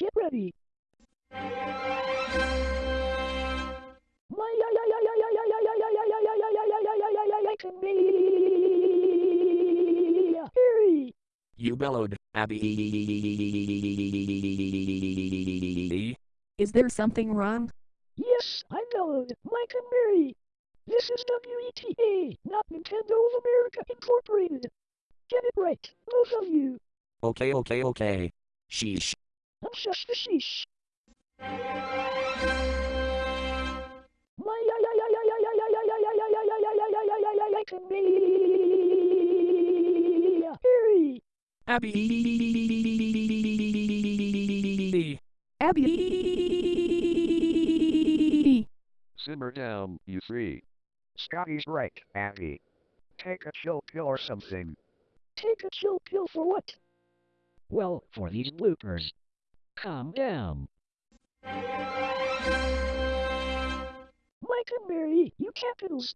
Get ready. You bellowed, Abby. Is there something wrong? Yes, I bellowed, Mike and Mary. This is WETA, not Nintendo of America Incorporated. Get it right, both of you. Okay, okay, okay. Sheesh. Abby. Abby. Simmer down, you three. Scotty's right, Abby. Take a chill pill or something. Take a chill pill for what? Well, for these bloopers. Calm down. Mike and Mary, you capitals.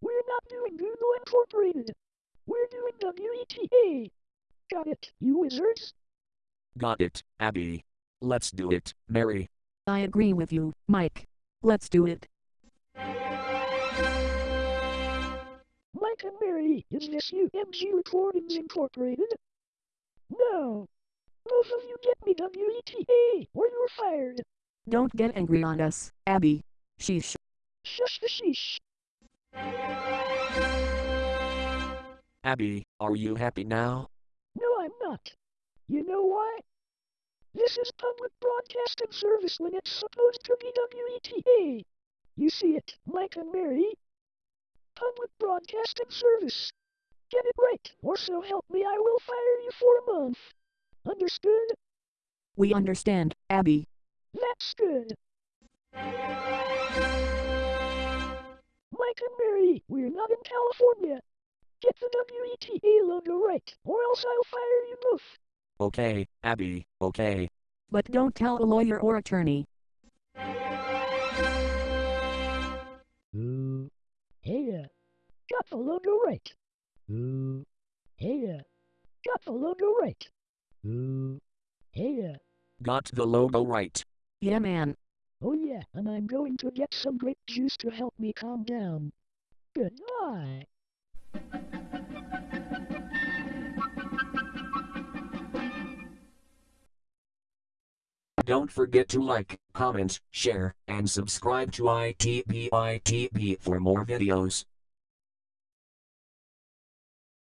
We're not doing Google Incorporated. We're doing WETA. Got it, you wizards? Got it, Abby. Let's do it, Mary. I agree with you, Mike. Let's do it. Mike and Mary, is this UMG Recordings Incorporated? No. Both of you get me WETA, or you're fired. Don't get angry on us, Abby. Sheesh. Shush the sheesh. Abby, are you happy now? No, I'm not. You know why? This is public broadcasting service when it's supposed to be WETA. You see it, Mike and Mary? Public broadcasting service. Get it right, or so help me I will fire you for a month. Understood? We understand, Abby. That's good. Mike and Mary, we're not in California. Get the WETA logo right, or else I'll fire you both. Okay, Abby, okay. But don't tell a lawyer or attorney. Ooh. Hey, got the logo right. Ooh. Hey, got the logo right. Ooh. Hey, Got the logo right. Yeah, man. oh yeah, and I'm going to get some grape juice to help me calm down. Goodbye. Don't forget to like, comment, share, and subscribe to ITBITB for more videos.